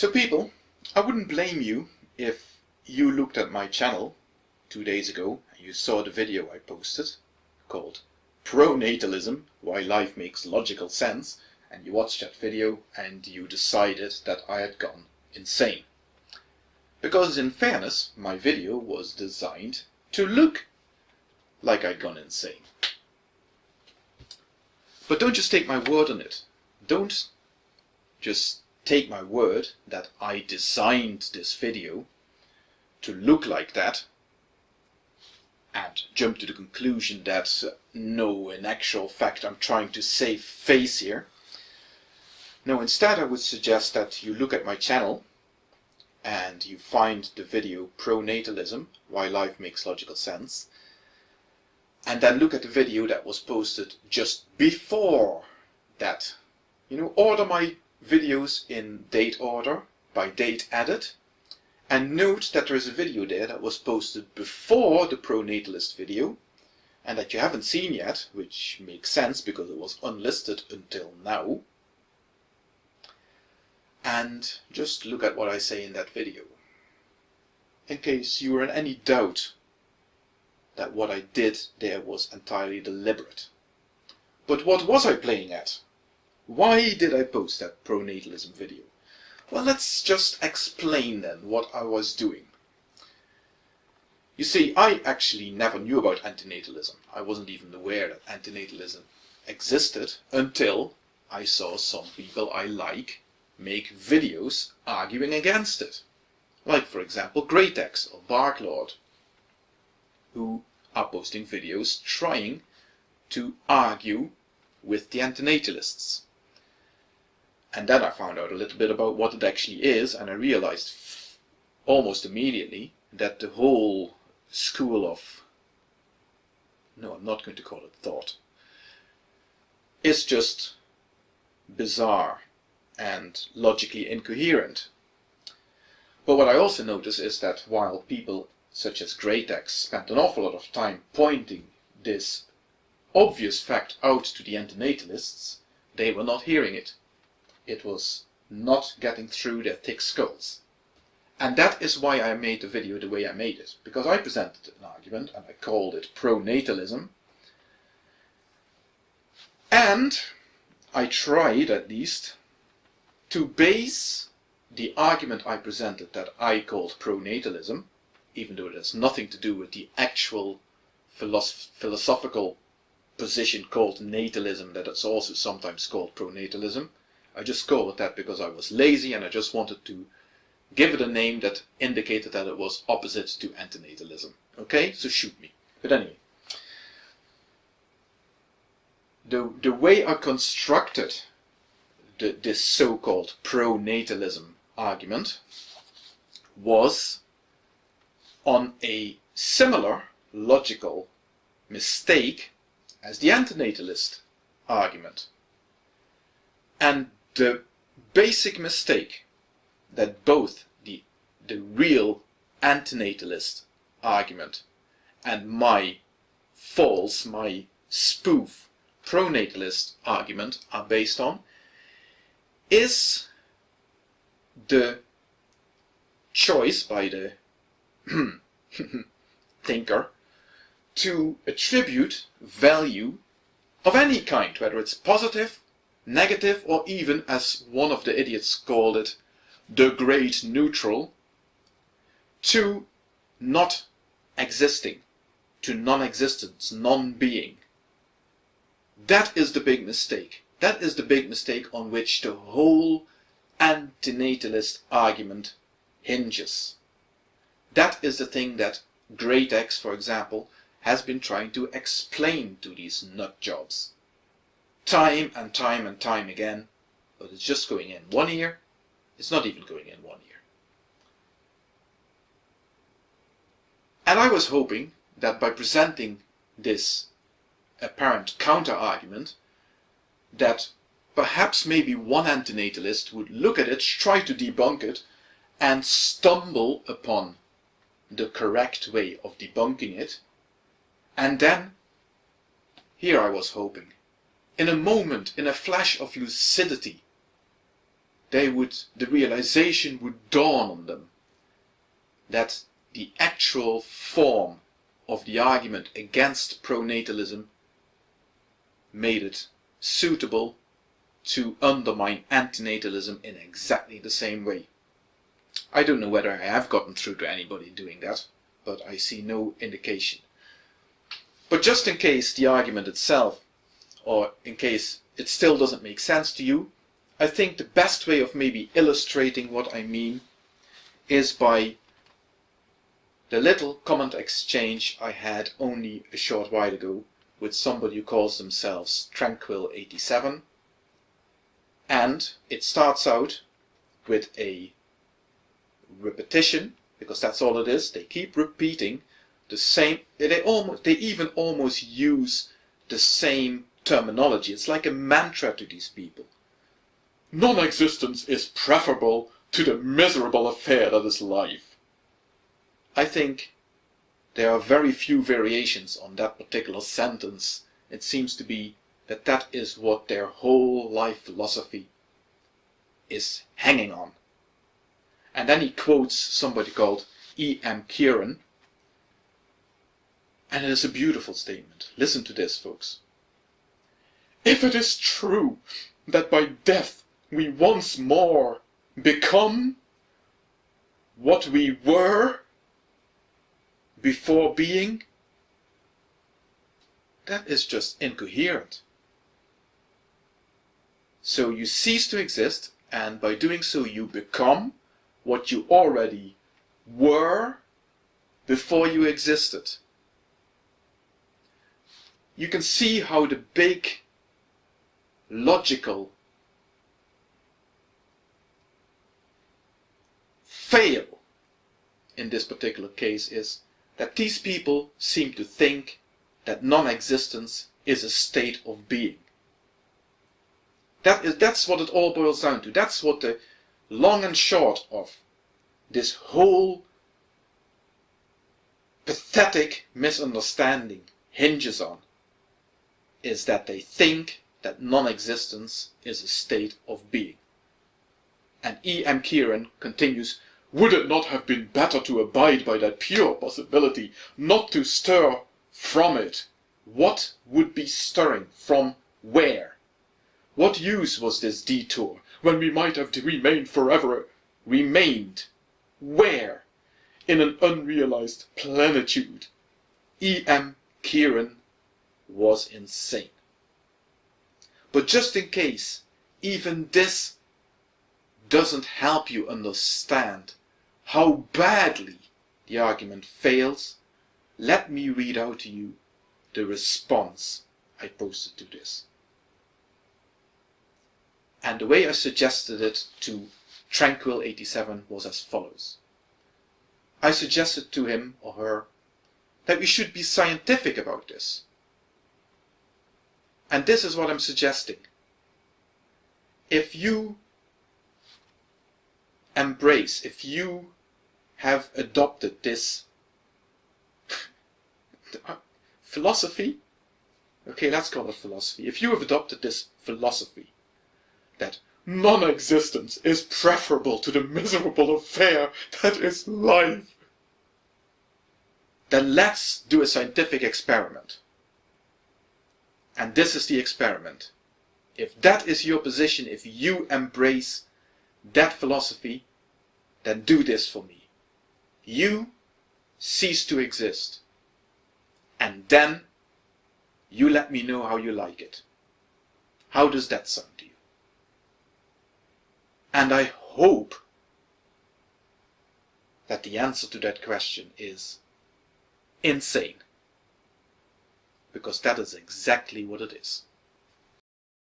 So people, I wouldn't blame you if you looked at my channel two days ago and you saw the video I posted called Pronatalism, Why Life Makes Logical Sense, and you watched that video and you decided that I had gone insane. Because in fairness, my video was designed to look like I'd gone insane. But don't just take my word on it. Don't just take my word that I designed this video to look like that and jump to the conclusion that uh, no, in actual fact, I'm trying to save face here. No, instead I would suggest that you look at my channel and you find the video Pronatalism, Why Life Makes Logical Sense, and then look at the video that was posted just before that. You know, order my videos in date order, by date added, and note that there is a video there that was posted before the pronatalist video, and that you haven't seen yet, which makes sense because it was unlisted until now. And just look at what I say in that video. In case you were in any doubt that what I did there was entirely deliberate. But what was I playing at? Why did I post that pronatalism video? Well, let's just explain then what I was doing. You see, I actually never knew about antinatalism. I wasn't even aware that antinatalism existed until I saw some people I like make videos arguing against it. Like, for example, Greatex or Barklord, who are posting videos trying to argue with the antinatalists. And then I found out a little bit about what it actually is, and I realized almost immediately that the whole school of, no, I'm not going to call it thought, is just bizarre and logically incoherent. But what I also notice is that while people such as Greatex spent an awful lot of time pointing this obvious fact out to the antinatalists, they were not hearing it it was not getting through their thick skulls. And that is why I made the video the way I made it, because I presented an argument and I called it pronatalism. And I tried, at least, to base the argument I presented that I called pronatalism, even though it has nothing to do with the actual philosoph philosophical position called natalism that is also sometimes called pronatalism, I just called it that because I was lazy and I just wanted to give it a name that indicated that it was opposite to antinatalism. Okay, so shoot me. But anyway, the, the way I constructed the, this so-called pronatalism argument was on a similar logical mistake as the antinatalist argument. And the basic mistake that both the, the real antinatalist argument and my false, my spoof pronatalist argument are based on is the choice by the thinker to attribute value of any kind, whether it's positive negative, or even, as one of the idiots called it, the great neutral, to not existing, to non-existence, non-being. That is the big mistake. That is the big mistake on which the whole antinatalist argument hinges. That is the thing that Great X, for example, has been trying to explain to these nut jobs time and time and time again, but it's just going in one ear, it's not even going in one ear. And I was hoping that by presenting this apparent counter-argument, that perhaps maybe one antinatalist would look at it, try to debunk it, and stumble upon the correct way of debunking it, and then, here I was hoping, in a moment, in a flash of lucidity, they would, the realization would dawn on them that the actual form of the argument against pronatalism made it suitable to undermine antinatalism in exactly the same way. I don't know whether I have gotten through to anybody doing that, but I see no indication. But just in case the argument itself, or in case it still doesn't make sense to you, I think the best way of maybe illustrating what I mean is by the little comment exchange I had only a short while ago with somebody who calls themselves Tranquil87 and it starts out with a repetition because that's all it is. They keep repeating the same they almost they even almost use the same terminology. It's like a mantra to these people. Non-existence is preferable to the miserable affair that is life. I think there are very few variations on that particular sentence. It seems to be that that is what their whole life philosophy is hanging on. And then he quotes somebody called E.M. Cioran and it is a beautiful statement. Listen to this, folks. If it is true that by death we once more become what we were before being, that is just incoherent. So you cease to exist, and by doing so you become what you already were before you existed you can see how the big logical fail in this particular case is that these people seem to think that non-existence is a state of being. That is, that's what it all boils down to. That's what the long and short of this whole pathetic misunderstanding hinges on is that they think that non-existence is a state of being. And E. M. Cioran continues, would it not have been better to abide by that pure possibility, not to stir from it? What would be stirring from where? What use was this detour, when we might have remained forever, remained, where? In an unrealized plenitude. E. M. Cioran was insane. But just in case even this doesn't help you understand how badly the argument fails, let me read out to you the response I posted to this. And the way I suggested it to Tranquil87 was as follows. I suggested to him or her that we should be scientific about this. And this is what I'm suggesting. If you embrace, if you have adopted this philosophy, okay, let's call it philosophy. If you have adopted this philosophy that non-existence is preferable to the miserable affair that is life, then let's do a scientific experiment. And this is the experiment. If that is your position, if you embrace that philosophy, then do this for me. You cease to exist. And then you let me know how you like it. How does that sound to you? And I hope that the answer to that question is insane because that is exactly what it is.